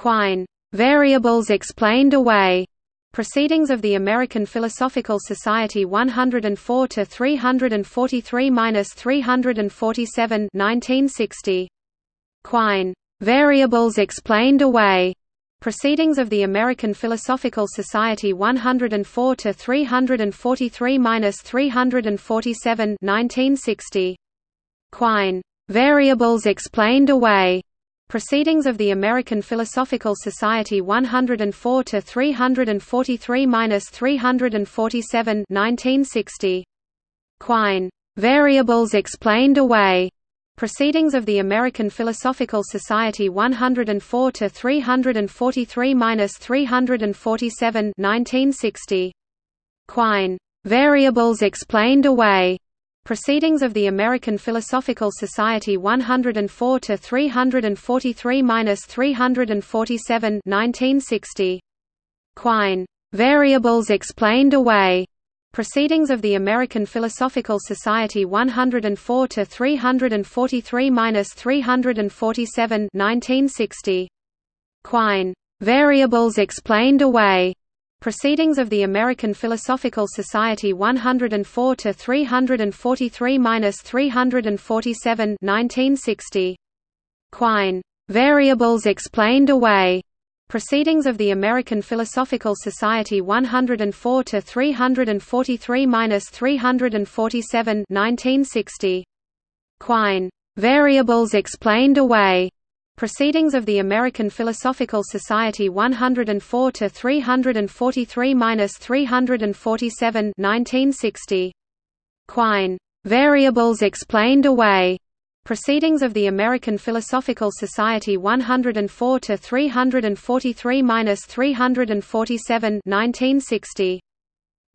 Quine. Variables explained away. Proceedings of the American Philosophical Society 104 to 343-347 1960. Quine. Variables explained away. Proceedings of the American Philosophical Society 104 to 343-347 1960. Quine. Variables explained away. Proceedings of the American Philosophical Society 104 to 343-347 1960. Quine. Variables explained away. Proceedings of the American Philosophical Society 104 to 343-347 1960. Quine. Variables explained away. Proceedings of the American Philosophical Society 104 to 343-347 1960. Quine. Variables explained away. Proceedings of the American Philosophical Society 104 to 343-347 1960. Quine. Variables explained away. Proceedings of the American Philosophical Society 104 to 343-347 1960. Quine. Variables explained away. Proceedings of the American Philosophical Society 104 to 343-347 1960. Quine. Variables explained away. Proceedings of the American Philosophical Society 104 to 343-347 1960. Quine. Variables explained away. Proceedings of the American Philosophical Society 104 to 343-347 1960.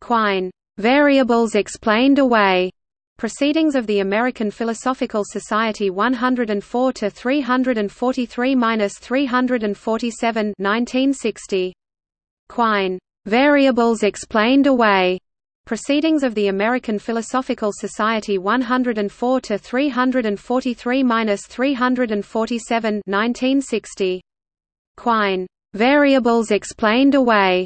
Quine. Variables explained away. Proceedings of the American Philosophical Society 104 to 343-347 1960. Quine. Variables explained away. Proceedings of the American Philosophical Society 104 to 343-347 1960. Quine. Variables explained away.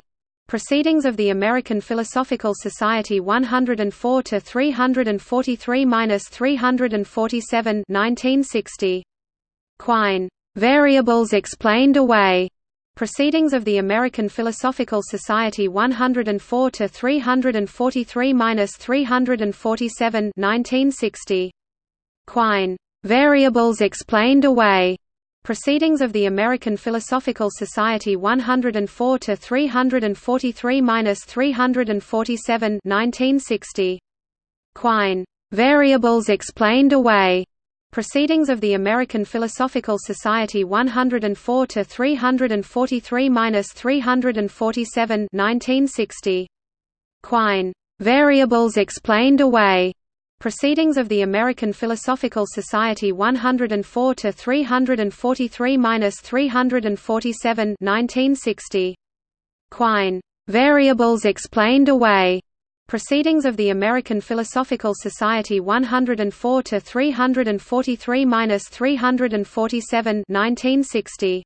Proceedings of the American Philosophical Society 104 to 343-347 1960. Quine. Variables explained away. Proceedings of the American Philosophical Society 104 to 343-347 1960. Quine. Variables explained away. Proceedings of the American Philosophical Society 104 to 343-347 1960. Quine. Variables explained away. Proceedings of the American Philosophical Society 104 to 343-347 1960. Quine. Variables explained away. Proceedings of the American Philosophical Society 104 to 343-347 1960. Quine. Variables explained away. Proceedings of the American Philosophical Society 104 to 343-347 1960.